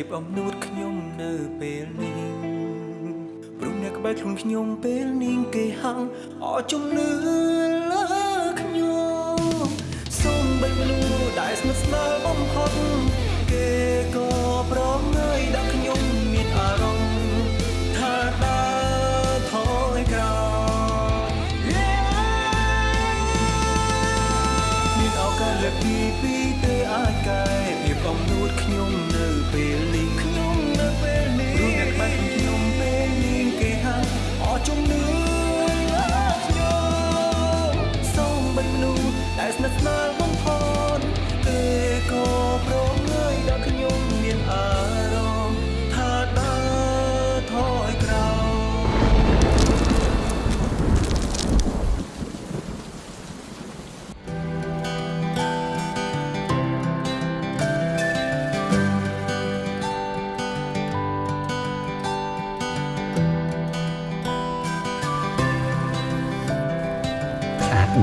ភាពអំនួតខ្ញុំនៅពេលនេះព្រោះអ្នកក្បែរខ្លួនខ្ញុំពេលនេះគេហៅអរជំនឿលើខ្ញុំសូមបីមនុស្សដែលស្និទ្ធស្នាលបំផុតគេក៏ប្រងើយដាក់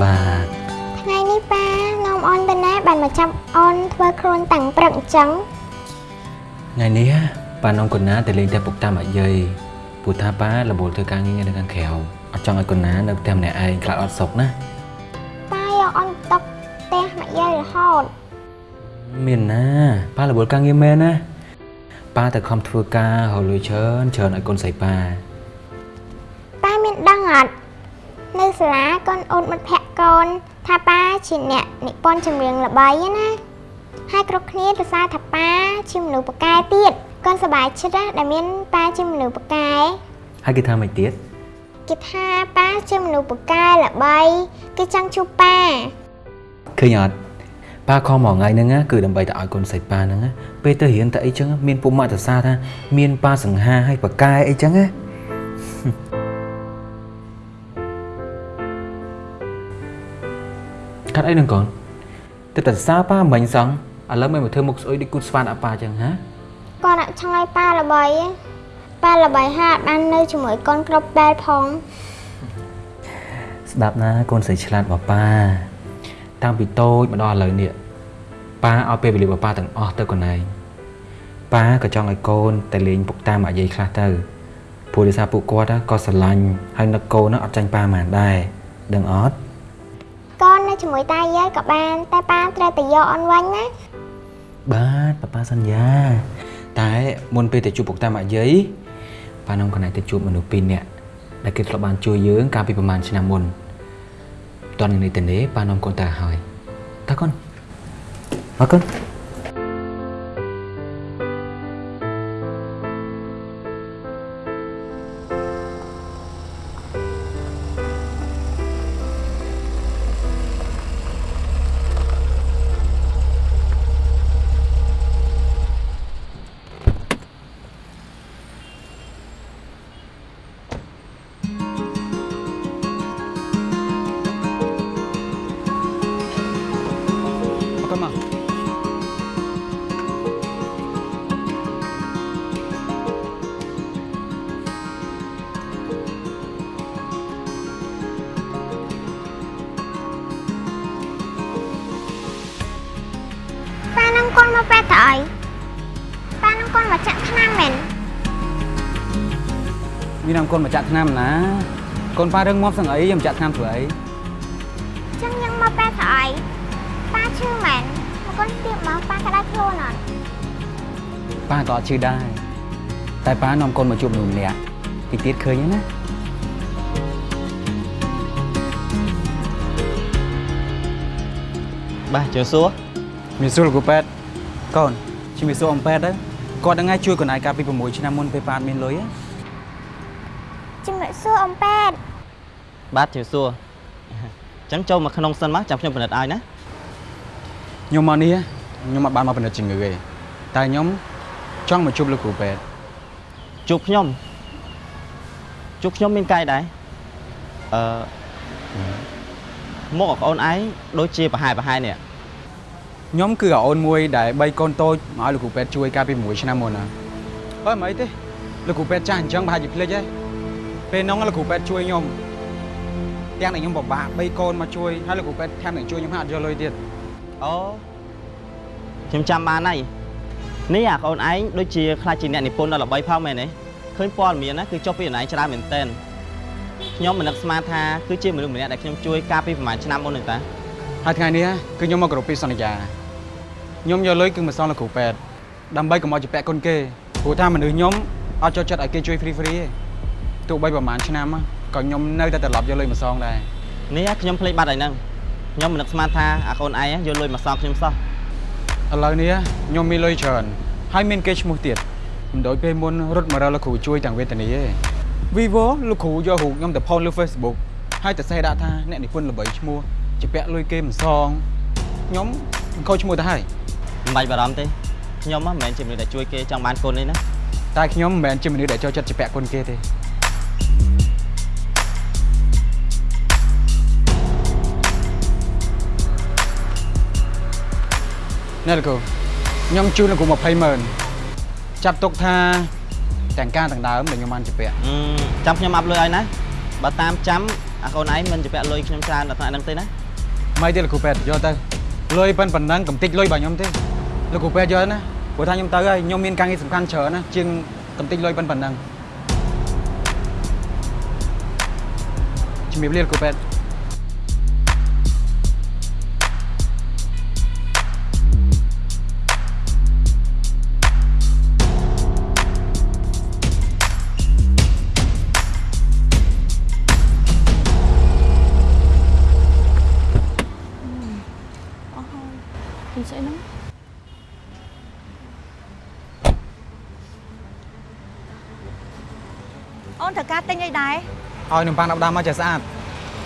បាទថ្ងៃនេះប៉ានាំអូនទៅណាបានមកចាប់អូនធ្វើខ្លួនតាំងព្រឹកអញ្ចឹងថ្ងៃនេះប៉ានំកូនណាទៅលេងតែពុកតាមអាយាយពូថាប៉ារវល់ធ្វើការងារនៅខាងក្រៅអត់ចង់ឲ្យកូនណានៅផ្ទះម្នាក់ឯងខ្លាចអត់សុខណាប៉ាយកអូនຕົកផ្ទះមកយាយរហូតមានណាប៉ារវល់ការងារមែនណាប៉ាទៅខំធ្វើការរលួយច្រើនច្រើនឲ្យកូនស្រីប៉ាប៉ាមានដឹងអត់នៅ សាលាកូនអូនមិត្តភក្តិកូនថាប៉ាជាអ្នកនិពន្ធចម្រៀងល្បីណាហើយគ្រប់គ្នាទៅសារថាប៉ាជាមនុស្សពូកែទៀតកូនសប្បាយចិត្តណាដែលមានប៉ាជាមនុស្សពូកែហើយគេថាមិនទៀតគេថាប៉ាជាមនុស្សពូកែល្បីគេចង់ជួបប៉ាឃើញអត់ប៉ាខំមកថ្ងៃហ្នឹងណាគឺដើម្បីតែឲ្យកូនស្រីប៉ាហ្នឹងណាពេលទៅរៀនតែអីចឹងមានពុកម៉ាក់ទៅសារថាមានប៉ាសង្ហាហើយប៉ាកែអីចឹងណា កាត់អីនឹងកូនទៅតែសារប៉ាមិញសោះឥឡូវមិនមកធ្វើមុខស្អុយដូចគូតស្វានអាប៉ាចឹងហាគាត់អត់ចង់ឲ្យប៉ាល្បីទេប៉ាល្បីហាក់បាននៅជាមួយកូនគ្រប់បែបផងស្ដាប់ណាកូនស្រីឆ្លាតរបស់ប៉ាតាំងពីតូចមកដល់ឥឡូវនេះប៉ាឲ្យពេលវេលារបស់ប៉ាទាំងអស់ទៅកូនឯងប៉ាក៏ចង់ឲ្យកូនតែលេងពុកតាមអាយាយខ្លះទៅព្រោះដោយសារពួកគាត់ណាក៏ស្រឡាញ់ហើយនឹកកូនណាអត់ចាញ់ប៉ាហ្មងដែរដឹងអត់កូននៅ ជាមួយតាយាយក៏បាន តែប៉ាត្រូវតែយកអូនវិញណាបាទប៉ាប៉ាសន្យា តែមុនពេលទៅជួបពុកតាមអាយាយប៉ានាំកូនឯងទៅជួបមនុស្សពីរនាក់ដែលគេធ្លាប់បានជួយយើងកាលពីប្រហែលឆ្នាំមុនតន់នេះទៅនេះប៉ានាំកូនទៅហើយតើកូនអរគុណ អរគុណមកប៉ានឹងកូនមកពេទ្យទៅអីប៉ានឹងកូនមកចាក់ថ្នាំមែនមាននាំកូនមកចាក់ថ្នាំណាកូនប៉ារឿងងាប់សឹងអីខ្ញុំចាក់ថ្នាំធ្វើអី ប៉ាក៏អត់ឈឺដែរតែប៉ានាំកូនមកជួបមនុស្សម្នាក់ទីទៀតឃើញទេណាបាទជឿសួរមានសួរលោកគ្រូពេទ្យកូនជំរាបសួរអំពេទ្យទៅគាត់ហ្នឹងឯងជួយកូនឯងកាលពី6ឆ្នាំមុនពេលប៉ាអត់មានលុយហ៎ជំរាបសួរអំប៉ែតបាទជឿសួរអញ្ចឹងចូលមកក្នុងសិនមកចាំខ្ញុំពិនិត្យឲ្យណាខ្ញុំមកនេះខ្ញុំអត់បានមកពិនិត្យជំងឺទេតែខ្ញុំ ចង់មកជួបលោកគ្រូពេទ្យជួបខ្ញុំជួបខ្ញុំមានកាយដែរអឺមកបងប្អូនឯងដូចជាប្រហែលប្រហែលនេះខ្ញុំគឺអាអូនមួយដែលបីកូនតូចមកឲ្យលោកគ្រូពេទ្យជួយកាលពី6ឆ្នាំមុនណាអើមិនអីទេលោកគ្រូពេទ្យចាស់អញ្ចឹងប្រហែលជាភ្លេចហើយពេលហ្នឹងលោកគ្រូពេទ្យជួយខ្ញុំទាំងតែខ្ញុំពិបាកបីកូនមកជួយហើយលោកគ្រូពេទ្យថែមទាំងជួយខ្ញុំហាក់អត់យកលុយទៀតអូខ្ញុំចាំបានហើយ នេះអាកូនឯងដូចជាខ្លាចជាអ្នកនិពន្ធដ៏ល្បីផងមែនទេឃើញព័ត៌មានណាគឺចុះពីអនឡាញច្រើនមែនតើខ្ញុំមិននឹកស្មានថាគឺជាមនុស្សម្នាក់ដែលខ្ញុំជួយកាលពីប្រហែលឆ្នាំមុនហ្នឹងតាហើយថ្ងៃនេះគឺខ្ញុំមកគោរពពីសន្យាខ្ញុំយកលុយគឺមកសងលោកគ្រូពេទ្យដើម្បីកុំឲ្យជាពាក់គុណគេព្រោះថាមនុស្សខ្ញុំអត់ចូលចិត្តឲ្យគេជួយ free free ទេទោះបីប្រហែលឆ្នាំក៏ខ្ញុំនៅតែត្រឡប់យកលុយមកសងដែរនេះខ្ញុំភ្លេចបាត់ហើយហ្នឹងខ្ញុំមិននឹកស្មានថាអាកូនឯងយកលុយមកសងខ្ញុំសោះ ឥឡូវនេះខ្ញុំមានលុយច្រើនហើយមានគេឈ្មោះទៀតមិនដូចពេលមុនរត់មករកលោកគ្រូជួយទាំងវេទនីទេ Vivo លោកគ្រូយករូបខ្ញុំទៅផុសលើ Facebook ហើយទៅសេះដាក់ថាអ្នកនិពន្ធល្បីឈ្មោះជាពាក់លុយគេមិនសងខ្ញុំខូចឈ្មោះទៅហើយមិនបាច់បារម្ភទេខ្ញុំហ៎មិនមែនជាមនុស្សដែលជួយគេចង់បានកូនទេណាតែខ្ញុំមិនមែនជាមនុស្សដែលចូលចិត្តជាពាក់គុណគេទេ ណែលោកគ្រូខ្ញុំជូនលោកគ្រូ20ម៉ឺនចាប់ទុកថាទាំងការទាំងដើមដែលខ្ញុំបានជាពាក់អឺចាំខ្ញុំអាប់លុយឲ្យណាបើតាមចាំអាកូនឯងមិនជាពាក់លុយខ្ញុំច្រើនដល់ថ្នាក់ហ្នឹងទេណាមិនទេលោកគ្រូពេទ្យយកទៅលុយប៉ុណ្ណឹងកំតិចលុយរបស់ខ្ញុំទេលោកគ្រូពេទ្យយកណាព្រោះថាខ្ញុំទៅហើយខ្ញុំមានការងារសំខាន់ច្រើនណាជាងកំតិចលុយប៉ុណ្ណឹងជំរាបលាលោកគ្រូពេទ្យ ឲ្យនំប៉័ង10ដាំមកចេះស្អាត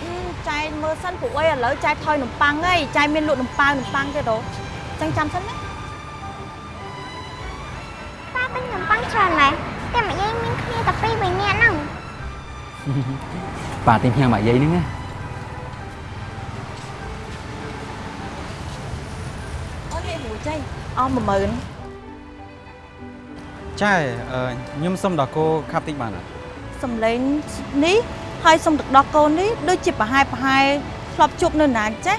អឺចែកមើលសិនព្រោះអីឥឡូវចែកថយនំប៉័ងហីចែកមានលក់នំប៉ាវនំប៉័ងទៀតហ៎ចឹងចាំសិនណាប៉ាទិញនំប៉័ងច្រើនម៉ែតែម្យាយមានគ្នាតែពីរបីនាក់ហ្នឹងប៉ាទិញផ្ញើមកយាយហ្នឹងណាអូននិយាយមួយចៃអស់10000ចាអឺខ្ញុំសុំដល់គោខាប់តិចបានអត់ សំឡេងនេះហើយសុំទឹកដោះកូននេះដូចជាប្រហែលប្រហែលធ្លាប់ជួបនៅណាចេះ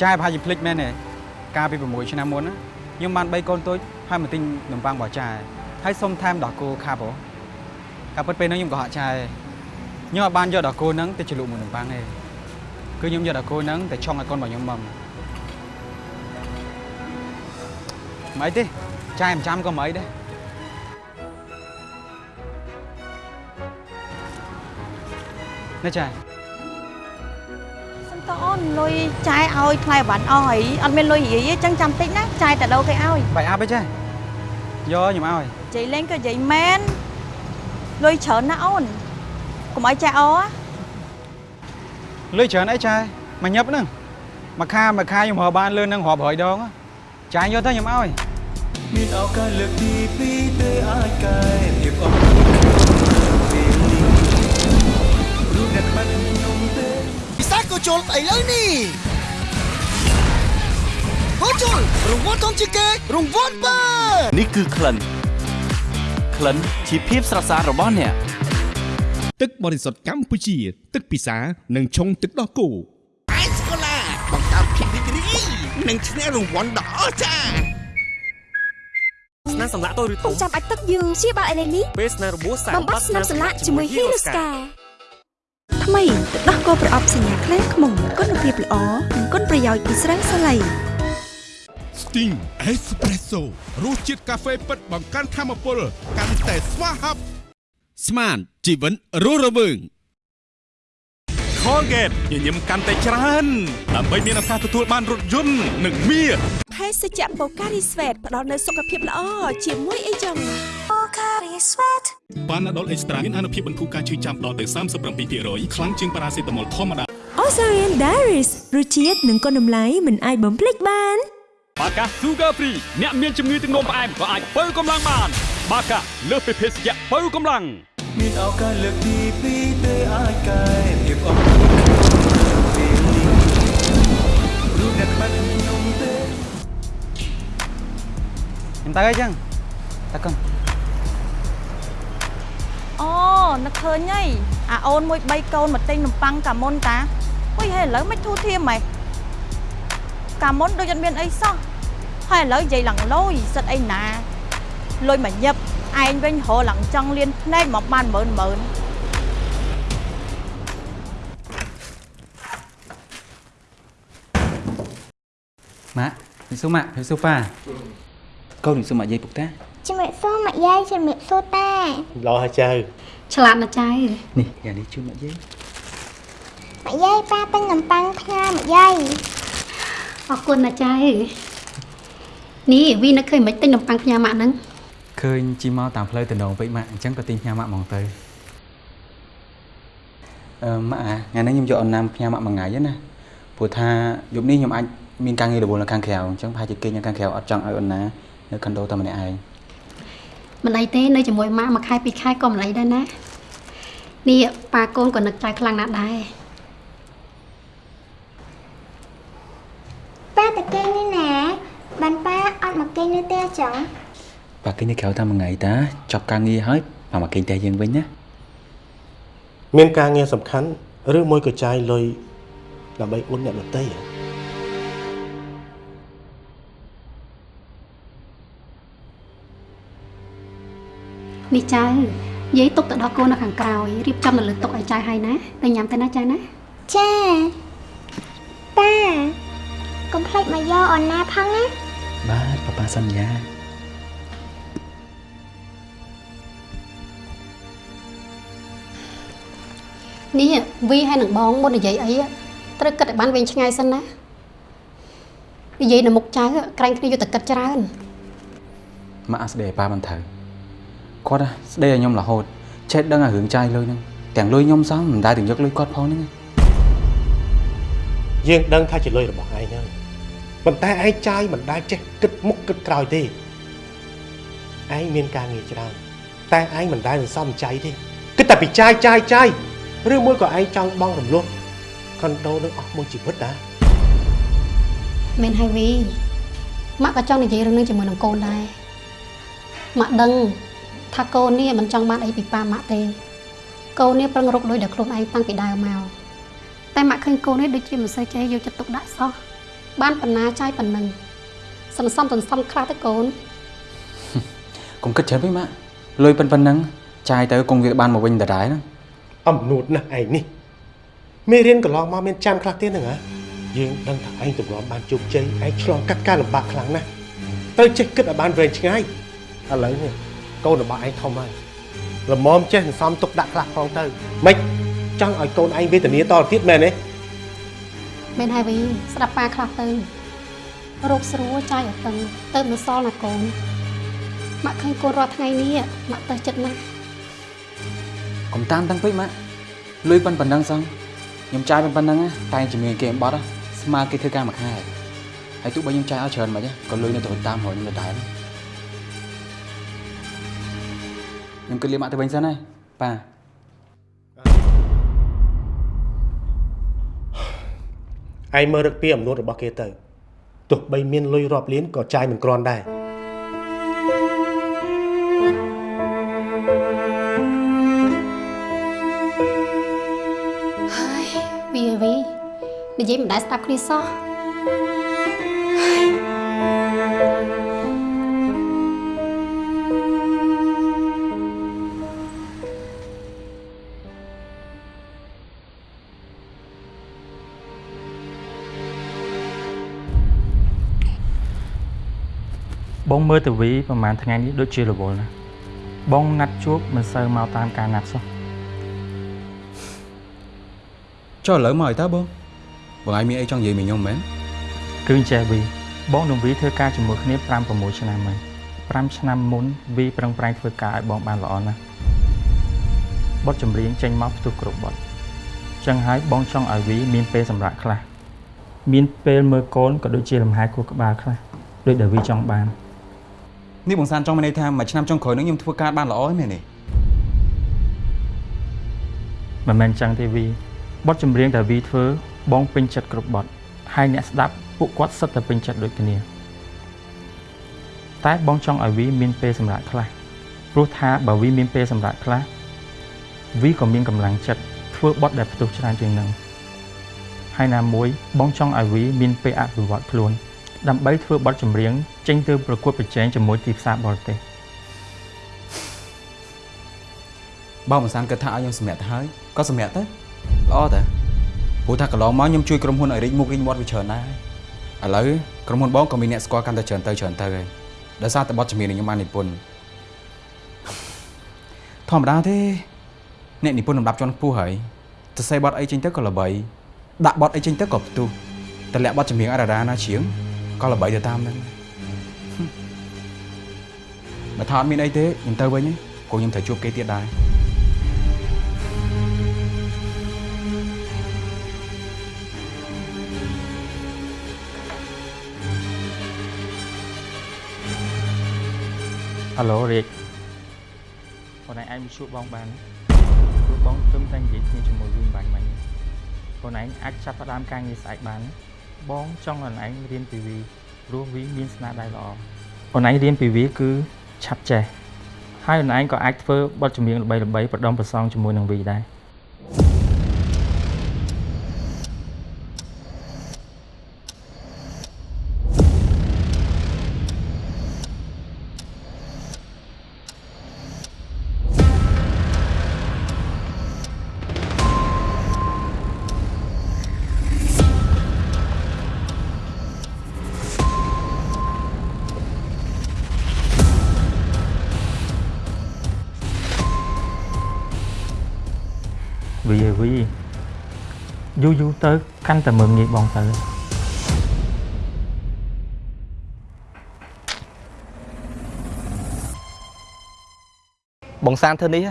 ចាប្រហែលជាភ្លេចមែនទេកាលពី6ឆ្នាំមុនណាខ្ញុំបាន3កូនតូចហើយមកទិញនំប៉័ងរបស់ចាហើយសុំថែមដល់គោខាប់ហ៎កាលពិតពេលហ្នឹងខ្ញុំក៏ហាក់ចាខ្ញុំអត់បានយកដល់គោហ្នឹងទៅជ្រលក់មួយនំប៉័ងទេគឺខ្ញុំយកដល់គោហ្នឹងទៅឆុងឲ្យកូនរបស់ខ្ញុំមកមិនអីទេចាមិនចាំក៏មិនអីដែរ នេះចាសុំតអូនលុយចែកឲ្យថ្លៃអវ៉ាន់អស់ហើយអត់មានលុយរាយទេចឹងចាំតិចណាចែកតែដោគេឲ្យបាយអាប់អីចាយកខ្ញុំឲ្យនិយាយលេងក៏និយាយមែនលុយច្រើនណាស់អូនកុំឲ្យចាក់អណាលុយច្រើនអីចាមកញឹបហ្នឹងមួយខាមួយខាខ្ញុំរកបានលឿននឹងរាប់រយដងចាយយកទៅខ្ញុំឲ្យមានឱកាសលើកទីពីរទេអាចកែភាពអស់ក្នុងពេលនេះ រូបអ្នកបាត់ខ្ញុំទេពិសាក៏ជុលឥឡូវនេះហូជុលរង្វាន់ធំជាងគេរង្វាន់បើនេះគឺក្លិនក្លិនជាភាពស្រស់ស្អាតរបស់អ្នកទឹកបរិសុទ្ធកម្ពុជា ទឹកពិសានិងឆុងទឹកដោះគោអេសកូឡាបង្កើតភាពរីករាយនិងឈ្នះរង្វាន់ដ៏អស្ចារ្យស្នាមសម្លាក់តូចឬធំចាំបាច់ទឹកយើងជាបាល់អេឡេនេះពេលស្នាមរបួសសាកបំបត្តិស្នាមសម្លាក់ជាមួយ Hero Scar ថ្មីទឹកដោះគោប្រអប់សញ្ញាខ្លាំងខ្មុំគុណភាពល្អនិងគុណប្រយោជន៍ពីស្រាំងសាឡៃ Sting Espresso រសជាតិកាហ្វេពិតបង្កើនធម៌ពលកាន់តែស្វាហាប់ស្មានជីវិនរស់រវើង Colgate ញញឹមកាន់តែច្រើនដើម្បីមានឱកាសទទួលបានរថយន្តនិងមាសភេសជ្ជៈបូការីស្វេតផ្ដល់នូវសុខភាពល្អជាមួយអីចឹងបូការីស្វេតប៉ាណាដុលអេកស្ត្រាមានអនុភាពបន្ធូរការឈឺចាំដល់ទៅ37%ខ្លាំងជាងប៉ារ៉ាសេតាមុលធម្មតា Ozarian Diaries រសជាតិនិងគុណតម្លៃមិនអាចបំភ្លេចបានបាកា Sugar Free អ្នកមានជំងឺទឹកនោមផ្អែមក៏អាចបើកម្លាំងបាន បាកាលើសពីភេសជ្ជៈបើកម្លាំងមានឱកាសលើកទី2ទេ អាចកែភាពអត់ក្នុងពេលនេះរូបអ្នកក្បាច់ខ្ញុំទេខ្ញុំទៅអីចឹងតើកុំអូនឹកឃើញហីអាអូនមួយ3កូនមកទិញនំប៉័ងកាមុនតាអុយហេឥឡូវមិនធូរធាមហ៎កាមុនដូចអត់មានអីសោះហើយឥឡូវនិយាយឡើងលុយសិតអីណាលុយមកញឹបឯងវិញរឡើងចង់លៀនភ្នែកមកបាន ម៉ឺនម៉ឺនម៉ាក់វិសុម៉ាក់វិសុប៉ាកូនវិសុម៉ាក់យាយពុកតាជំរាបសួរម៉ាក់យាយជំរាបសួរតាឡោះហើយចៅឆ្លាតណាស់ចៅនេះយ៉ាងនេះជូនម៉ាក់យាយម៉ាក់យាយប៉ាទិញនំប៉័ងផ្ញើម៉ាក់យាយអរគុណណាស់ចៅនេះវីនឹកឃើញមិនទិញនំប៉័ងផ្ញើម៉ាក់ហ្នឹងឃើញជីមកតាមផ្លូវតំណងពេកម៉ាក់អញ្ចឹងក៏ទិញផ្ញើម៉ាក់ហ្មងទៅអឺម៉ាក់អាថ្ងៃនេះខ្ញុំយកអនណាំផ្ញើម៉ាក់មួយថ្ងៃហ្នឹងណាព្រោះថាយប់នេះខ្ញុំអាច មានការងាររវល់នៅខាងក្រៅអញ្ចឹងប្រហែលជាគេងនៅខាងក្រៅអត់ចង់ឲ្យអូនណានៅខុនដូតែម្នាក់ឯងមិនអីទេនៅជាមួយម៉ាក់មួយខែពីរខែក៏មិនអីដែរណានេះប៉ាកូនក៏នឹកចៅខ្លាំងណាស់ដែរប៉ាតាគេងនេះណាបានប៉ាអត់មកគេងនៅផ្ទះចឹងប៉ាគេងនៅក្រៅតែមួយថ្ងៃតាចប់ការងារហើយប៉ាមកគេងតែយើងវិញណាមានការងារសំខាន់ឬមួយក៏ចាយលុយដើម្បីអ៊ុនអ្នកដទៃហ៎ នេះចៅយាយទុកទៅដល់កូននៅខាងក្រោយរៀបចំនៅលើតុឲ្យចៅហើយណាទៅញ៉ាំទៅណាចៅណាចាប៉ាកុំភ្លេចមកយកអនណាផងណាបាទប៉ាប៉ាសន្យានេះវីហើយនឹងបងមុននិយាយអីត្រូវគិតឲ្យបានវែងឆ្ងាយសិនណានិយាយនៅមុខចៅក្រែងគ្នាយកតែគិតច្រើនម៉ាក់ស្ដីឲ្យប៉ាមិនត្រូវ គាត់ណាស្ដីឲ្យខ្ញុំរហូតចេះដឹងឲ្យរឿងចាយលុយហ្នឹងទាំងលុយខ្ញុំសោះមិនដែលទាំងយកលុយគាត់ផងហ្នឹងយើងដឹងថាជាលុយរបស់ឯងហើយប៉ុន្តែឯងចាយមិនដែលចេះគិតមុខគិតក្រោយទេឯងមានការងារច្រើនតែឯងមិនដែលសន្សំចៃទេគិតតែពីចាយចាយចាយឬមួយក៏ឯងចង់បង់រំលោះខុនដូនឹងអស់មួយជីវិតដែរមែនហើយវីម៉ាក់ក៏ចង់និយាយរឿងនេះជាមួយនឹងកូនដែរម៉ាក់ដឹង ថាកូននេះមិនចង់បានអីពីប៉ាម៉ាក់ទេ កូននេះប្រឹងរកលុយដល់ខ្លួនឯងតាំងពីដើមមកតែម៉ាក់ឃើញកូននេះដូចជាមិនសូវចេះយកចិត្តទុកដាក់សោះបានបណ្ណាចាយប៉ុណ្ណឹងសន្សំសន្សំខ្លះទៅកូនកុំគិតច្រើនពេកម៉ាក់លុយប៉ុណ្ណឹងចាយទៅគង់វាបានមកវិញដដែលហ្នឹងអំនួតណាស់ឯងនេះមេរៀនកន្លងមកមានចាំខ្លះទៀតហ្នឹងហ៎យើងដឹងថាឯងទម្រាំបានជោគជ័យឯងឆ្លងកាត់ការលំបាកខ្លាំងណាស់ត្រូវចេះគិតឲ្យបានវែងឆ្ងាយឥឡូវនេះ កូនរបស់ឯងធំហើយល្មមចេះសន្សំទុកដាក់ខ្លះផងទៅម៉េចចង់ឲ្យកូនឯងវេទនាតទៅទៀតមែនទេមែនហើយវីស្ដាប់ប៉ាខ្លះទៅរោគស្រួលចាយអត់តឹងទៅមិនសល់ណាកូនម៉ាក់ឃើញកូនរាល់ថ្ងៃនេះម៉ាក់ទៅចិត្តណាស់កុំតាមតាំងពេកម៉ាក់លុយប៉ុណ្ណឹងសោះខ្ញុំចាយប៉ុណ្ណឹងណាតែជំនាញគេអំបត់ណាស្មើគេធ្វើការមួយខែហើយទោះបីខ្ញុំចាយឲ្យច្រើនមិនក៏លុយនៅទៅតាមរយខ្ញុំដដែល ខ្ញុំគិតលាម៉ាក់ទៅវិញសិនហើយប៉ាឯងមើលរឹកពីអំនួតរបស់គេទៅទោះបីមានលុយរាប់លានក៏ចាយមិនគ្រាន់ដែរហើយវីហើយវីនិយាយមិនដែលស្ដាប់គ្នាសោះ បងមើលទៅវីប្រហែលថ្ងៃនេះដូចជារវល់ណាស់បងណាត់ជួបមិនសូវមកតាមការណាត់សោះចុះឥឡូវមកឲ្យតើបងបងឯងមានអីចង់និយាយមួយខ្ញុំមែនគឺអញ្ចេះវីបងនឹងវីធ្វើការជាមួយគ្នា5 6ឆ្នាំហើយ5ឆ្នាំមុនវីប្រឹងប្រែងធ្វើការឲ្យបងបានល្អណាស់បទចម្រៀងចេញមកផ្ទុះគ្រប់បទចឹងហើយបងចង់ឲ្យវីមានពេលសម្រាប់ខ្លះមានពេលមើលកូនក៏ដូចជាលំហែខួរក្បាលខ្លះដូចដែលវីចង់បាន នេះបងសានចង់មានន័យថាមួយឆ្នាំចុងក្រោយនេះខ្ញុំធ្វើការបានល្អហ្នឹងមែនទេមិនមែនចឹងទេវីបទចម្រៀងដែលវីធ្វើបងពេញចិត្តគ្រប់បទហើយអ្នកស្ដាប់ពួកគាត់សិតតែពេញចិត្តដូចគ្នា តែបងចង់ឲ្យវីមានពេលសម្រាប់ខ្លះព្រោះថាបើវីមានពេលសម្រាប់ខ្លះវីក៏មានកម្លាំងចិត្តធ្វើបទដែលផ្ទុះច្រើនជាងនឹងហើយណាមួយបងចង់ឲ្យវីមានពេលអភិវឌ្ឍខ្លួន ដើម្បីធ្វើបទចម្រៀងចេញទៅប្រកួតប្រជែងជាមួយទីផ្សារបរទេសបើបងសានគិតថាឲ្យខ្ញុំសម្រាប់ទៅហើយក៏សម្រាប់ទៅល្អតាព្រោះថាកន្លងមកខ្ញុំជួយក្រុមហ៊ុនឲ្យរីកមុខរីកមាត់វាច្រើនដែរឥឡូវក្រុមហ៊ុនបងក៏មានអ្នកស្គាល់កាន់តែច្រើនទៅច្រើនទៅហើយដោយសារតែបទចម្រៀងនេះខ្ញុំបាននិពន្ធធម្មតាទេអ្នកនិពន្ធលំដាប់ជាន់ខ្ពស់ហើយសរសេរបទអីចេញទៅក៏ល្បីដាក់បទអីចេញទៅក៏ផ្ទុះតម្លាក់បទចម្រៀងអរ៉ារ៉ាណាជាង ក៏ល្បីទៅតាមហ្នឹងបើថាអត់មានអីទេខ្ញុំទៅវិញគោខ្ញុំត្រូវជួបគេទៀតដែរហៅឡូរាជបងឯងអាចមកជួបបងបានព្រោះបងទឹមតែនិយាយគ្នាជាមួយវិញបាញ់មិញបងឯងអាចចាប់ផ្ដើមការងារស្អែកបាន បងចង់ឲ្យឯងរៀនពីវីព្រោះវីមានស្នាដៃល្អបងឯងរៀនពីវីគឺឆាប់ចេះហើយបងឯងក៏អាចធ្វើបទចម្រៀងល្បីៗប្រដុំប្រសងជាមួយនឹងវីដែរ យូរយូរទៅកាន់តែមើងងាយបងទៅបងសានធ្វើនេះ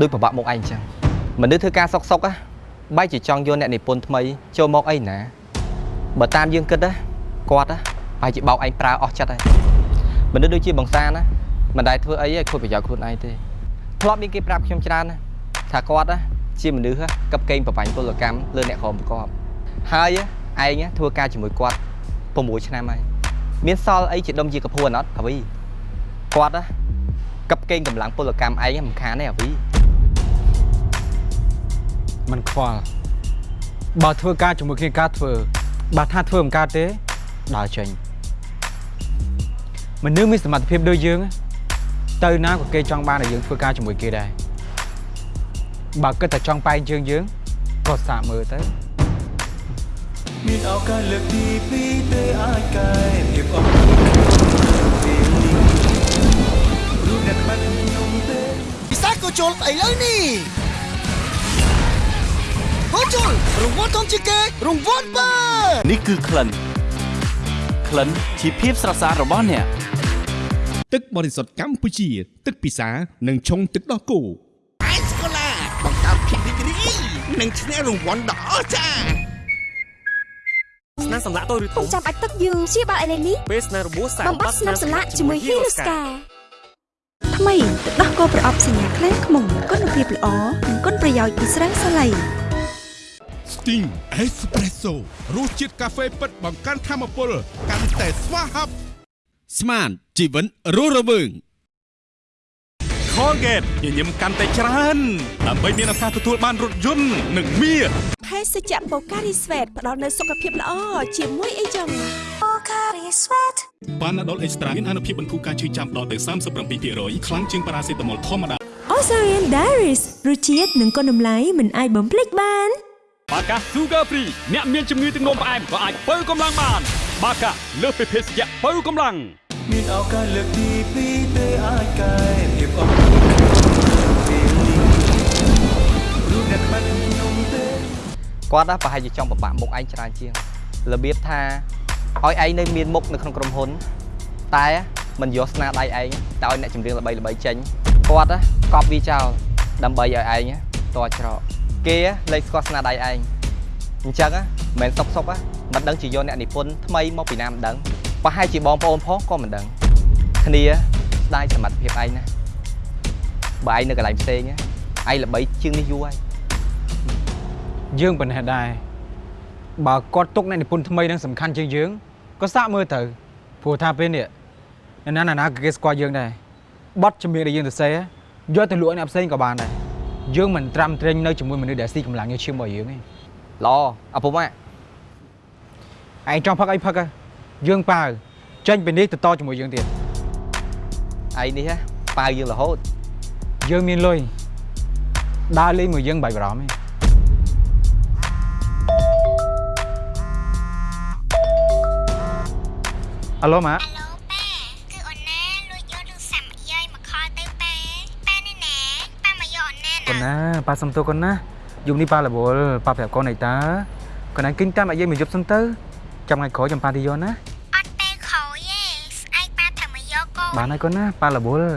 ដូចប្របាក់មុខឯងអញ្ចឹងមនុស្សធ្វើការសុកសុកបែរជាចង់យកអ្នកនិពន្ធថ្មីចូលមកអីណាបើតាមយើងគិតណាគាត់ណាបែរជាបោកឯងប្រើអស់ចិត្តហើយមនុស្សដូចជាបងសានណាមិនដែលធ្វើអីឲ្យខូចប្រយោជន៍ខ្លួនឯងទេធ្លាប់មានគេប្រាប់ខ្ញុំច្រើនណាថាគាត់ណា ជាមនុស្សកັບកេងប្របាញ់ពលកម្មលើអ្នកក្រុមប្រកបហើយឯងធ្វើការជាមួយគាត់6ឆ្នាំហើយមានសល់អីជាដុំជាកពួនអត់អ្វីគាត់ណាកັບកេងកម្លាំងពលកម្មឯងមិនខានទេអាវី มันខ្វល់បើធ្វើការជាមួយគ្នាការធ្វើបើថាធ្វើមិនកើតទេដើរចេញមនុស្សមានសមត្ថភាពដូចយើងទៅណាក៏គេចង់បានឲ្យយើងធ្វើការជាមួយគេដែរ បើគិតតែចង់បែងជើងយើងក៏សាកមើលទៅមានឱកាសលើកទី2ទេអាចកែភាពអត់ខ្លួនពេលនេះរូបអ្នកបាត់ខ្ញុំទេពិសាក៏ជុលស្អីលើនេះហូជុលរង្វាន់ធំជាងគេរង្វាន់បើនេះគឺក្លិនក្លិនជាភាពស្រស់ស្អាតរបស់អ្នកទឹកបរិសុទ្ធកម្ពុជា ទឹកពិសានិងឆុងទឹកដោះគោ និងឈ្នះរង្វាន់ដ៏អស្ចារ្យស្នាមសម្លាក់តូចឬធំចាំបាច់ទឹកយើងជាបាល់អេលេនេះពេលស្នាមរបួសសាបំបត្តិស្នាមសម្លាក់ជាមួយ Hero Scar ថ្មីទឹកដោះគោប្រអប់សញ្ញាខ្លែងខ្មុំគុណភាពល្អនិងគុណប្រយោជន៍ពីស្រាំងសាឡៃ Sting Espresso រសជាតិកាហ្វេពិតបង្កើនធម៌ពលកាន់តែស្វាហាប់ស្មានជីវិនរស់រវើង Colgate ញញឹមកាន់តែច្រើនដើម្បីមានឱកាសទទួលបានរថយន្តនិងមាសភេសជ្ជៈ Pocari Sweat ផ្ដល់នូវសុខភាពល្អជាមួយអីចឹង Pocari Sweat បានដុលអេកស្ត្រាមានអនុភាពបន្ធូរការឈឺចាំដល់ទៅ37%ខ្លាំងជាងប៉ារ៉ាសេតាមុលធម្មតា Ozarian Diaries រសជាតិនិងគុណតម្លៃមិនអាចបំភ្លេចបានបាកា Sugar Free អ្នកមានជំងឺទឹកនោមផ្អែមក៏អាចបើកម្លាំងបាន បាកាលើសពីភេសជ្ជៈបើកម្លាំងមានឱកាសលើកទី2ទេអាចកែភាពអ គាត់ណាប្រហែលជាចង់ប្របាក់មុខឯងច្រើនជាងរបៀបថាឲ្យឯងនៅមានមុខនៅក្នុងក្រុមហ៊ុន តែមិនយកស្នាដៃឯងតែឲ្យអ្នកចម្រៀងល្បីល្បីចេញគាត់ណាកប់វាចោលដើម្បីឲ្យឯងតច្រកគេលេខស្គាល់ស្នាដៃឯងអញ្ចឹងមិនមែនសុកសុកមិនដឹងជាយកអ្នកនិពន្ធថ្មីមកពីណាមិនដឹងប្រហែលជាបងប្អូនផងក៏មិនដឹងគ្នាស្ដាយសមត្ថភាពឯងណាបើឯងនៅកន្លែងផ្សេងឯងល្បីជាងនេះយូរហើយ យើងប៉ុណ្ណេះដែរបើគាត់ទុកអ្នកនិពន្ធថ្មីនឹងសំខាន់ជាងយើងក៏សាកមើលទៅព្រោះថាពេលនេះអ្នកណាណាក៏គេស្គាល់យើងដែរបတ်ជំនាញដែលយើងទៅសេយកទៅលក់ឲ្យអ្នកផ្សេងក៏បានដែរយើងមិនត្រាំត្រេងនៅជាមួយមនុស្សដែលស៊ីកម្លាំងយកឈាមរបស់យើងទេល្អអពុំម៉ាឯងចង់ផឹកអីផឹកហ៎យើងប៉ាវចេញពីនេះទៅតជាមួយយើងទៀតឯនេះហ៎ប៉ាវយើងរហូតយើងមានលុយដើរលេងមួយយើងបាច់បារម្ភទេ អាឡូម៉ាកូនណាប៉ាសុំទោសកូនណាយប់នេះប៉ារវល់ប៉ាប្រាប់កូនអីតើកូនឯងគិញតាមអាយាយមួយយប់សិនទៅចាំថ្ងៃក្រោយចាំប៉ាទីយកណាអត់ពេលក្រោយទេស្អែកប៉ាត្រូវមកយកកូនបានហើយកូនណាប៉ារវល់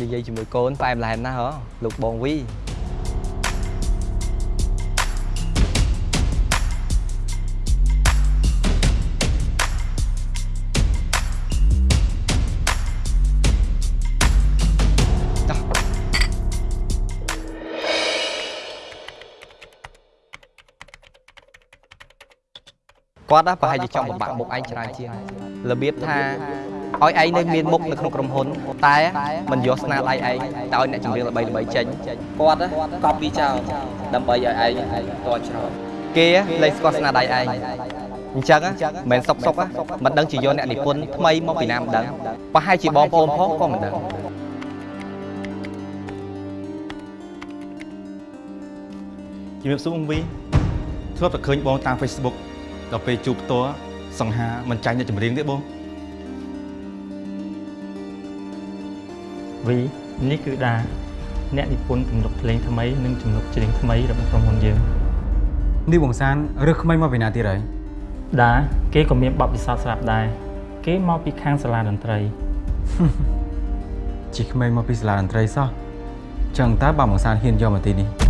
និយាយជាមួយកូនផ្អែមឡែនណាស់ហ៎លោកបងវី គាត់ណាប្រហែលជាចង់បំបាក់មុខឯងច្រើនជាងរបៀបថាឲ្យឯងនៅមានមុខនៅក្នុងក្រុមហ៊ុនតែមិនយកស្នាដៃឯងតែឲ្យអ្នកចម្រៀងល្បីល្បីចេញគាត់ណាកប់ពីចោលដើម្បីឲ្យឯងតច្រកគេលេខស្គាល់ស្នាដៃឯងអញ្ចឹងមិនមែនសុកសុកមិនដឹងជាយកអ្នកនិពន្ធថ្មីមកពីណាមិនដឹងប្រហែលជាបងប្អូនផងក៏មិនដឹងជំរាបសួរបងវីធ្លាប់តែឃើញបងតាម Facebook ដល់ពេលជួបផ្ទាល់សង្ហាមិនចាញ់អ្នកចម្រៀងទេបងវីនេះគឺដាអ្នកនិពន្ធទំនុកភ្លេងថ្មីនិងទំនុកច្រៀងថ្មីរបស់ក្រុមហ៊ុនយើងនេះបងសានរើសក្មេងមកពីណាទៀតហើយដាគេក៏មានបទពិសោធន៍ស្រាប់ដែរគេមកពីខាងសាលាតន្ត្រីជីក្មេងមកពីសាលាតន្ត្រីសោះចឹងតើបើបងសានហ៊ានយកមកទីនេះ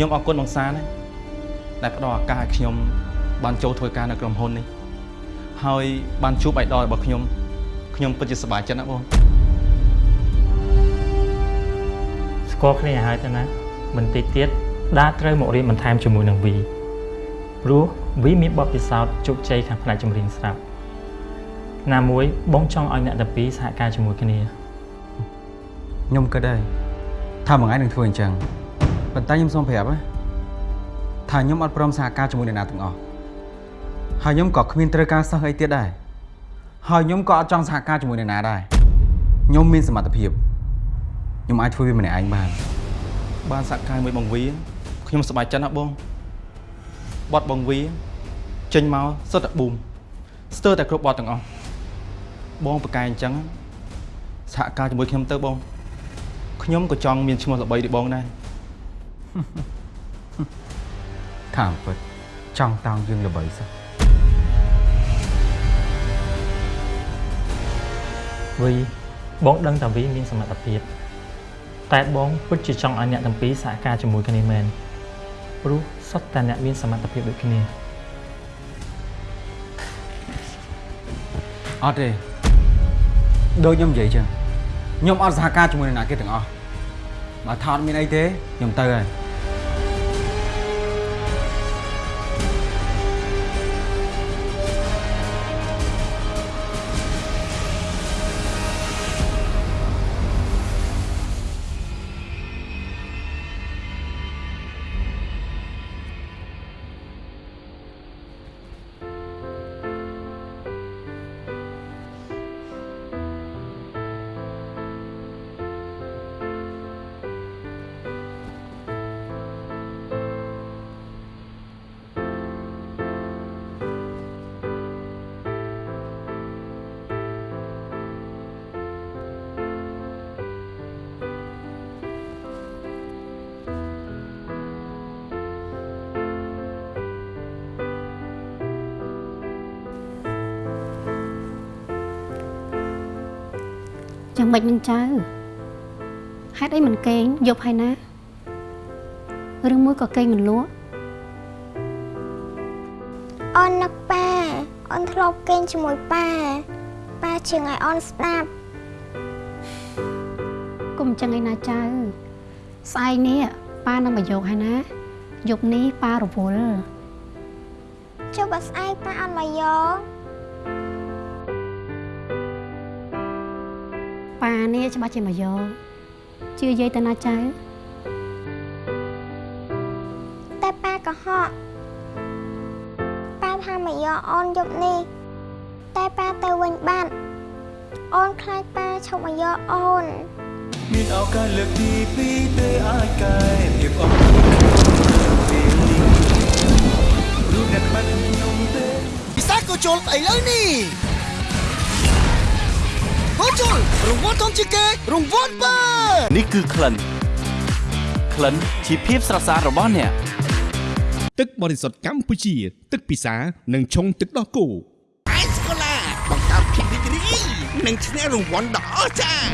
ខ្ញុំអរគុណបងសានណាដែលផ្ដល់ឱកាសឲ្យខ្ញុំ បានចូលធ្វើការនៅក្រុមហ៊ុននេះហើយបានជួបអៃដលរបស់ខ្ញុំខ្ញុំពិតជាសប្បាយចិត្តណាស់បងស្គាល់គ្នាឲ្យហើយទៅណាបន្តិចទៀតដាត្រូវមករៀនបន្ថែមជាមួយនឹងវីព្រោះវីមានបទពិសោធន៍ជោគជ័យខាងផ្នែកចម្រៀងស្រាប់ណាមួយបងចង់ឲ្យអ្នកទាំងពីរសហការជាមួយគ្នាខ្ញុំគិតដែរថាមួយថ្ងៃនឹងធ្វើអញ្ចឹង ប៉ុន្តែខ្ញុំសូមប្រាប់ណាថាខ្ញុំអត់ព្រមសហការជាមួយអ្នកណាទាំងអស់ហើយខ្ញុំក៏គ្មានត្រូវការសិស្សអីទៀតដែរហើយខ្ញុំក៏អត់ចង់សហការជាមួយអ្នកណាដែរខ្ញុំមានសមត្ថភាពខ្ញុំអាចធ្វើវាម្នាក់ឯងបានបានសហការមួយបងវីខ្ញុំសប្បាយចិត្តណាស់បងបត់បងវីចេញមកសុទ្ធតែប៊ូមស្ទើរតែគ្រប់បត់ទាំងអស់បងប្រកែអញ្ចឹងសហការជាមួយខ្ញុំទៅបងខ្ញុំក៏ចង់មានឈ្មោះល្បីដូចបងដែរ ថាអំពិតចង់តោងយើងល្បីសោះវីបងដឹងថាវីមានសមត្ថភាពតែបងពិតជាចង់ឲ្យអ្នកទាំងពីរសហការជាមួយគ្នាមែនព្រោះសុទ្ធតែអ្នកមានសមត្ថភាពដូចគ្នាអត់ទេដូចខ្ញុំនិយាយចឹងខ្ញុំអត់សហការជាមួយនរណាគេទាំងអស់បើថាអត់មានអីទេខ្ញុំទៅហើយ យ៉ាងម៉េចនឹងចៅហេតុអីមិនកេងយប់ហើយណាឬមួយក៏កេងមិនលក់អូននឹកប៉ាអូនធ្លាប់គេងជាមួយប៉ាប៉ាជាងឲ្យអូនស្ដាប់គុំអញ្ចឹងឯណាចៅស្អែកនេះប៉ានឹងមកយកហើយណាយប់នេះប៉ារវល់ចុះបើស្អែកប៉ាអត់មកយក ប៉ានេះច្បាស់ជាមកយកជឿយាយទៅណាចៅតែប៉ាក៏ហក់ប៉ាថាមកយកអូនយប់នេះតែប៉ាទៅវិញបាត់អូនខ្លាចប៉ាឈប់មកយកអូនមានឱកាសលើកទី2ទេអាចកែភាពអស់ក្នុងពេលនេះរូបអ្នកបាត់ខ្ញុំទេពិសាក៏ជុលស្អីលើនេះ ក៏ជុលរង្វាន់ធំជាងគេរង្វាន់បើនេះគឺក្លិនក្លិនជាភាពស្រស់ស្អាតរបស់អ្នកទឹកបរិសុទ្ធកម្ពុជា ទឹកពិសានិងឆុងទឹកដោះគោអេសកូឡាបង្កើតភាពរីករាយនិងឈ្នះរង្វាន់ដ៏អស្ចារ្យ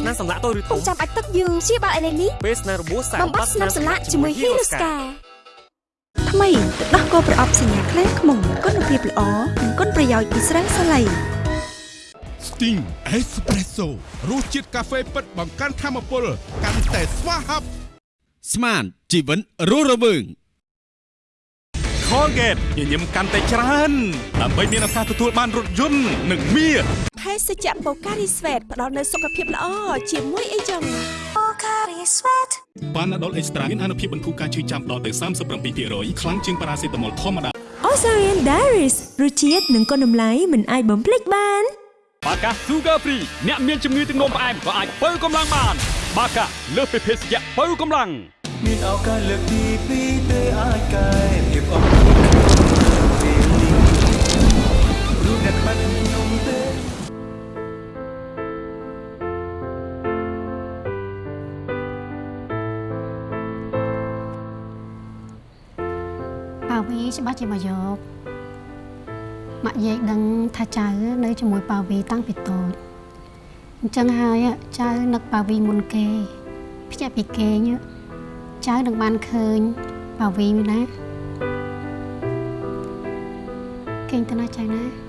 ស្នាមសម្លាក់តូចឬធំចាំបាច់ទឹកយើងព្យាបាលឥឡូវនេះពេលស្នាមរបួសសាកបំបត្តិស្នាមសម្លាក់ជាមួយ Hero Scar ថ្មីទឹកដោះគោប្រអប់សញ្ញាក្លែងខ្មុំគុណភាពល្អនិងគុណប្រយោជន៍ពីស្រាសាឡៃ Sting Espresso រសជាតិកាហ្វេពិតបង្កើនធម៌ពលកាន់តែស្វាហាប់ស្មានជីវិតរស់រវើង Colgate ញញឹមកាន់តែច្រើនដើម្បីមានឱកាសទទួលបានរថយន្តនិងមាសភេសជ្ជៈ Pocari Sweat ផ្ដល់នូវសុខភាពល្អជាមួយអីចឹង Pocari Sweat ប៉ាណាដុលអេកស្ត្រាមានអនុភាពបន្ធូរការឈឺចាំដល់ទៅ37%ខ្លាំងជាងប៉ារ៉ាសេតាមុលធម្មតា Osarian Diaries រសជាតិនិងគុណតម្លៃមិនអាចបំភ្លេចបាន បាកា Sugar Free អ្នកមានជំងឺទឹកនោមផ្អែមក៏អាចបើកម្លាំងបាន បាកាលើសពីភេសជ្ជៈបើកម្លាំងមានឱកាសលើកទី2ទេអាចកែភាពអស់ក្នុងពេលនេះរូបអ្នកបាត់ខ្ញុំទេប៉ាវីច្បាស់ជាមកយក ម៉ាក់យាយដឹងថាចៅនៅជាមួយប៉ាវីតាំងពីតូចអញ្ចឹងហើយចៅនឹកប៉ាវីមុនគេភ្ញាក់ពីគេងចៅនឹងបានឃើញប៉ាវីណាគេងទៅណាចៅណា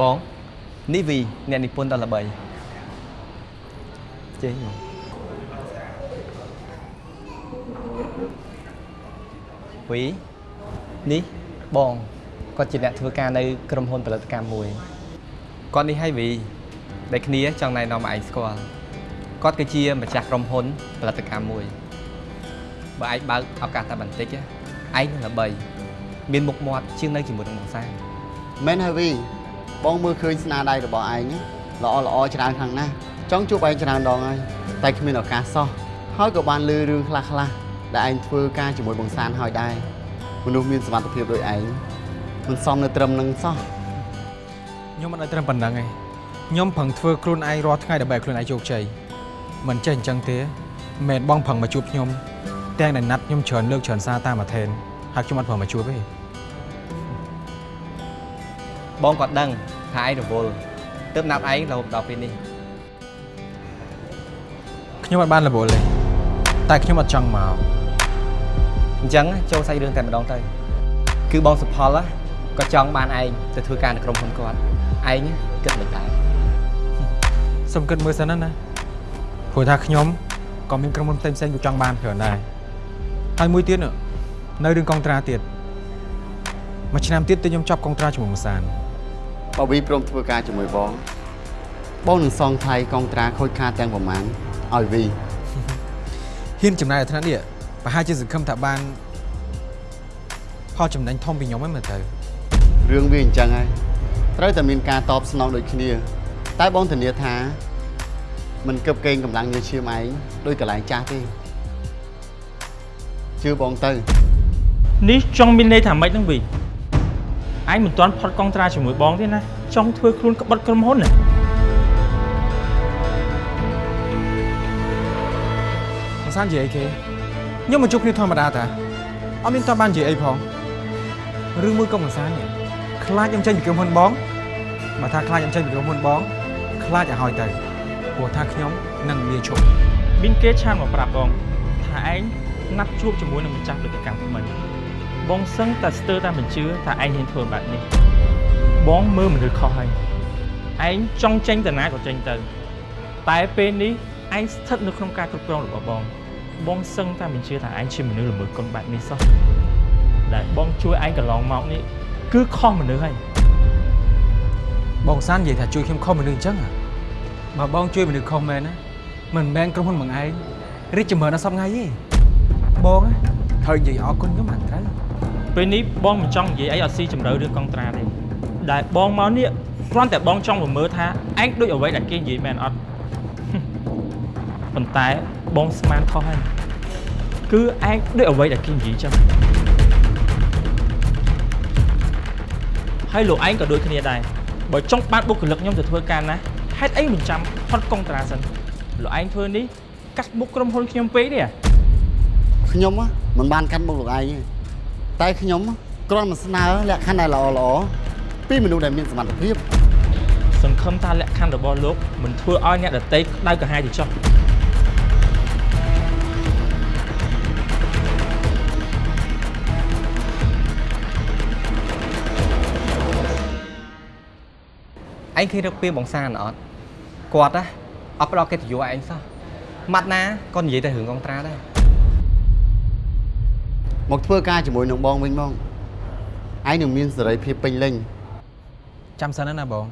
បងនេះវីអ្នកនិពន្ធដ៏ល្បីចេះបងវីនេះបងគាត់ជាអ្នកធ្វើការនៅក្រុមហ៊ុនផលិតកម្មមួយគាត់នេះហើយវីដែលគ្នាចង់ណែនាំឲ្យឯងស្គាល់គាត់គឺជាម្ចាស់ក្រុមហ៊ុនផលិតកម្មមួយបើឯងបើកឱកាសតែបន្តិចឯងនឹងល្បីមានមុខមាត់ជាងនៅជាមួយនឹងបងសាមែនហើយវី បងមើលឃើញស្នាដៃរបស់ឯងល្អល្អច្រើនខ្លាំងណាស់ចង់ជួបឯងច្រើនដងហើយតែគ្មានឱកាសសោះហើយក៏បានលឺរឿងខ្លះខ្លះៗដែលឯងធ្វើការជាមួយបងសានហើយដែរមនុស្សមានសមត្ថភាពដូចឯងមិនសមនៅត្រឹមនឹងសោះខ្ញុំមិនឲ្យត្រឹមប៉ុណ្្នឹងឯងខ្ញុំប្រឹងធ្វើខ្លួនឯងរាល់ថ្ងៃដើម្បីឲ្យខ្លួនឯងជោគជ័យមិនចេះអញ្ចឹងទេមិនមែនបងប្រឹងមកជួបខ្ញុំទាំងដែលណាត់ខ្ញុំច្រើនលើកច្រើនសារតាមអាថេនហើយខ្ញុំអត់ប្រឹងមកជួបទេ បងក៏ដឹងថាឯងរវល់ទើបណាប់ឯងរហូតដល់ពេលនេះខ្ញុំអត់បានរវល់ទេតែខ្ញុំអត់ចង់មកអញ្ចឹងចូលសាច់រឿងតែម្ដងទៅគឺបងសុផលក៏ចង់បានឯងទៅធ្វើការនៅក្រុមហ៊ុនគាត់ឯងគិតមិនដែរសុំគិតមើលសិនណាព្រោះថាខ្ញុំក៏មានក្រុមហ៊ុនផ្សេងផ្សេងៗក៏ចង់បានច្រើនដែរហើយមួយទៀតនោះនៅរឿងកុងត្រាទៀតមួយឆ្នាំទៀតទៅខ្ញុំចប់កុងត្រាជាមួយមួយសាន បើវីព្រមធ្វើការជាមួយបងបងនឹងសងថ្លៃកងត្រាខូចខាតទាំងប្រមាណឲ្យវីហ៊ានចំណាយអាថ្នាក់នេះប្រហែលជាសង្ឃឹមថាបានផផលចំណេញធំពីខ្ញុំហ្នឹងមើលទៅរឿងវាអញ្ចឹងហើយត្រូវតែមានការតបស្នងដូចគ្នា តែបងធានាថាមិនគឹបកេងកម្លាំងញើឈាមឯងដោយកន្លែងចាស់ទេជឿបងទៅនេះចង់មានន័យថាម៉េចហ្នឹងវី ឯងមិនទាន់ផុតកងត្រាជាមួយបងទេណាចង់ធ្វើខ្លួនក្បត់ក្រុមហ៊ុនណាមិនសាននិយាយអីគេខ្ញុំមកជួបគ្នាធម្មតាតាអត់មានតបាននិយាយអីផងរឿងមួយក៏មិនសាននេះខ្លាចខ្ញុំចេញពីក្រុមហ៊ុនបងបើថាខ្លាចខ្ញុំចេញពីក្រុមហ៊ុនបងខ្លាចឲ្យហើយទៅព្រោះថាខ្ញុំនឹងលាឈប់មានគេឆានមកប្រាប់បងថាឯងណាត់ជួបជាមួយនឹងម្ចាស់ដូចកម្មថ្មី បងសឹងតែស្ទើរតែមិនជឿថាឯងហ៊ានធ្វើបែបនេះបងមើលមនុស្សខុសហើយឯងចង់ចេញទៅណាក៏ចេញទៅ តែពេលនេះឯងស្ថិតនៅក្នុងការគ្រប់គ្រងរបស់បង បងសឹងតែមិនជឿថាឯងជាមនុស្សល្មើសកុនបែបនេះសោះដែលបងជួយឯងកន្លងមកនេះគឺខុសមនុស្សហើយបងសាននិយាយថាជួយខ្ញុំខុសមនុស្សអញ្ចឹងហ៎បើបងជួយមនុស្សខុសមែនណាមិនមែនក្រុមហ៊ុនបងឯងរីកចម្រើនដល់សប្ងៃទេបងណាត្រូវនិយាយអរគុណខ្ញុំបានត្រូវ ពេលនេះបងមិនចង់និយាយអីអត់ស៊ីជម្រៅរឿងកងត្រាទេដែលបងមកនេះគ្រាន់តែបងចង់មកមើលថាឯងដូចអ្វីដែលគេនិយាយមែនអត់ប៉ុន្តែបងស្មានខុសហើយគឺឯងដូចអ្វីដែលគេនិយាយចឹងហើយលោកឯងក៏ដូចគ្នាដែរបើចង់បានបុគ្គលិកខ្ញុំទៅធ្វើការណាហេតុអីមិនចាំផុតកងត្រាសិនលោកឯងធ្វើនេះកាត់មុខក្រុមហ៊ុនខ្ញុំពេកទេខ្ញុំហ៎មិនបានកាត់មុខលោកឯងទេ តែខ្ញុំគ្រាន់តែស្នើលក្ខខណ្ឌដែលល្អល្អពីមនុស្សដែលមានសមត្ថភាពសង្ឃឹមថាលក្ខខណ្ឌរបស់លោកមិនធ្វើឲ្យអ្នកដតីក្តៅក្រហាយទៅចុះឯងឃើញរកពីបងសានអត់គាត់ណាអត់ផ្ដល់កិត្តិយសឲ្យឯងសោះម៉ាត់ណាក៏និយាយតែរឿងកងត្រាដែរ មកធ្វើការជាមួយនឹងបងវិញបងឯងនឹងមានសេរីភាពពេញលេញចាំសិនណាបង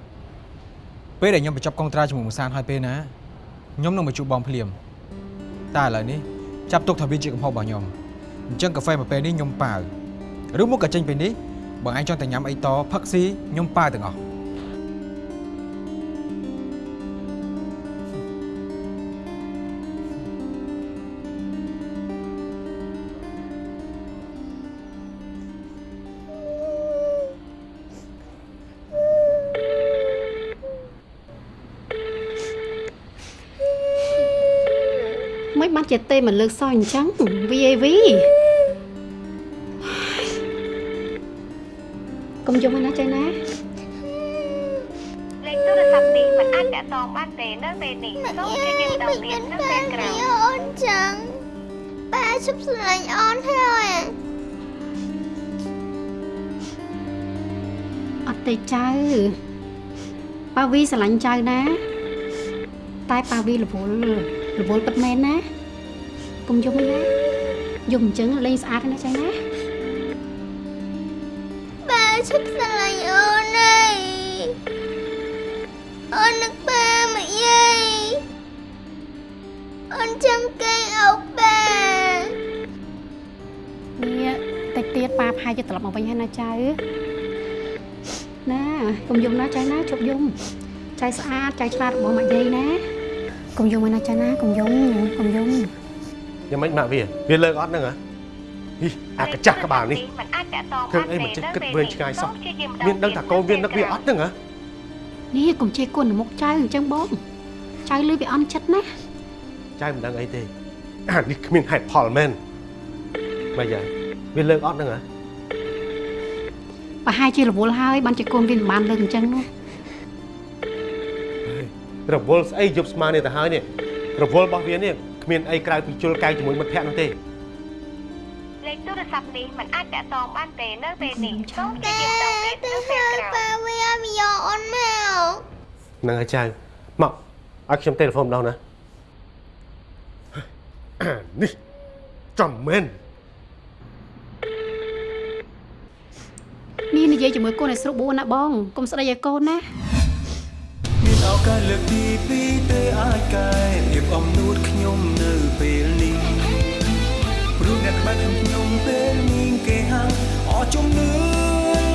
ពេលដែលខ្ញុំបញ្ចប់កងត្រាជាមួយមួយសានហើយពេលណាខ្ញុំនឹងមកជួបបងភ្លាមតែឥឡូវនេះចាប់ទុកថាវាជាកំហុសរបស់ខ្ញុំអញ្ចឹងកាហ្វេមួយពេលនេះខ្ញុំប៉ាវឬមកក៏ចេញពេលនេះបើឯងចង់តែញ៉ាំអីតផឹកស៊ីខ្ញុំប៉ាវទាំងអស់ មិនបានជាទេមិនលើកសោះអញ្ចឹង VAV កុំយំណាចៃណាលេខទូរស័ព្ទនេះមិនអាចតាក់ទងបានទេនៅពេលនេះសូមជួយយើងដល់ទៀតនៅពេលក្រោយអូនចឹងប៉ាជប់ស្រឡាញ់អូនហើយអត់ទេចៅប៉ាវីស្រឡាញ់ចៅណា តែប៉ាវីរវល់ រវល់ពិតមែនណាកុំយំអីណាយំអញ្ចឹងលេងស្អាតណាចៃណាប៉ាជប់ស្រឡាញ់អូនហើយអូននឹកប៉ាមកយាយអូនចង់កេងអោបប៉ានេះតិចទៀតប៉ាផាយទៅត្រឡប់មកវិញហើយណាចៅណាកុំយំណាចៅណាជប់យំចៅស្អាតចៅឆ្លាតរបស់ម៉ាក់យាយណា កុំយំឯណាចៅណាកុំយំកុំយំយ៉ាងម៉េចម៉ាក់វាវាលើកអត់ហ្នឹងហ៎ហីអាកញ្ចាស់ក្បាលនេះមិនអាចតាក់ទងធ្វើអីមិនចេះគិតវែងឆ្ងាយសោះមានដឹងថាកូនវានឹកវាអត់ហ្នឹងហ៎នេះកុំជេរគុណមុខចៅអញ្ចឹងបងចៅលឺវាអន់ចិត្តណាចៅមិនដឹងអីទេអានេះគ្មានហេតុផលមែនម៉េចហើយវាលើកអត់ហ្នឹងហ៎ប្រហែលជារវល់ហើយបានជាកូនវាមិនបានលើកអញ្ចឹងនោះ រវល់ស្អីយប់ស្មាននេះទៅហើយនេះរវល់របស់វានេះគ្មានអីក្រៅពីជុលកែងជាមួយមិត្តភក្តិនោះទេលេខទូរស័ព្ទនេះមិនអាចតាក់ទងបានទេនៅពេលនេះសូមជួយយើងដល់ទៀតនៅពេលក្រោយប៉ាវាអត់យកអូនមកហ្នឹងហើយចៅមកឲ្យខ្ញុំទេលេហ្វូនម្ដងណាអានេះចំមែននេះនិយាយជាមួយកូនឲ្យស្រួលបួនណាបងកុំស្ដីឲ្យកូនណាមាន ឱកាសលើកទី2ទេអាចកែភាពអំនួតខ្ញុំនៅពេលនេះព្រោះអ្នកក្បែរខ្ញុំពេលមានគេហាងអស់ជំនឿ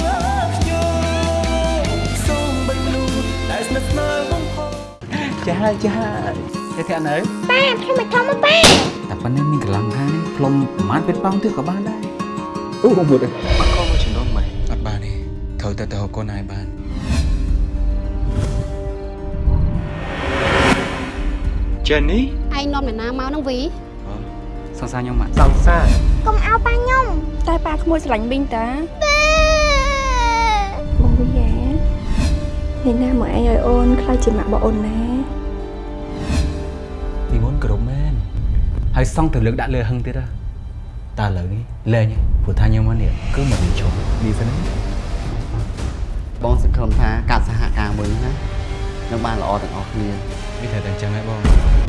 លើខ្ញុំសូមបិទមនុស្សដែលស្និទ្ធស្នាលបំផុតចាចាចេះធាក់នៅប៉ាខ្ញុំមិនធំមកប៉ាតែប៉ុណ្ណេះមានកន្លងខាងផ្លុំប្រហែលពេលប៉ងទៀតក៏បានដែរអូមកមើលមកកុំមកជំនុំម៉ែអត់បានទេត្រូវតែទៅហៅកូនឲ្យបាន ចេននេះឯងនាំអ្នកណាមកនឹងវីសង្សារខ្ញុំមកសង្សារកុំអោប៉ាខ្ញុំតែប៉ាក្មួយស្រឡាញ់មីងតាប៉ាបងវីយ៉ានេះណាមកឯងឲ្យអូនខ្លាចជាម៉ាក់របស់អូនណាពីមុនគ្រប់មែនហើយសង់ទៅលើកដាក់លើហឹងទៀតហ៎តើឥឡូវនេះលែងព្រោះថាខ្ញុំមកនេះគឺមករៀនជុំនេះសិនណាបងសង្ឃឹមថាការសហការមួយនេះណានឹងបានល្អទាំងអស់គ្នា វាត្រូវតែអ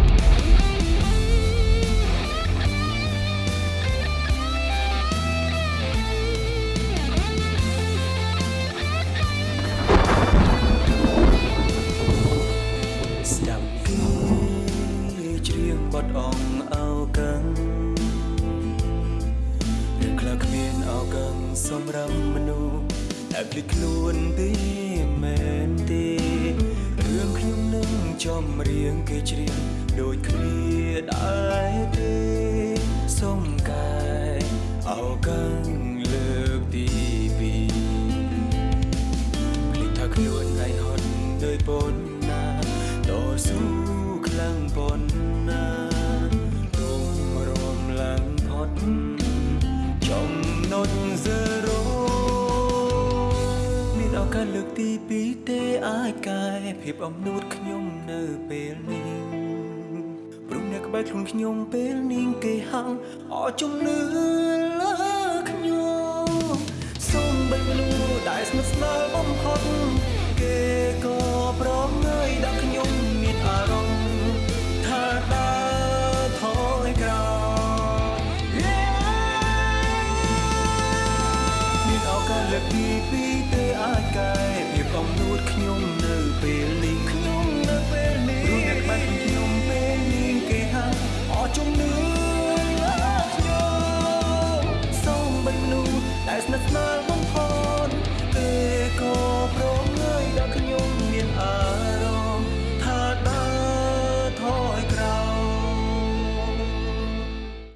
អាចកែភាពអំនួតខ្ញុំនៅពេលនេះព្រមអ្នកក្បែរខ្លួនខ្ញុំពេលនេះគេហៅអជំនឿលើខ្ញុំសូមបីមនុស្សដែលស្និទ្ធស្នាលបំផុត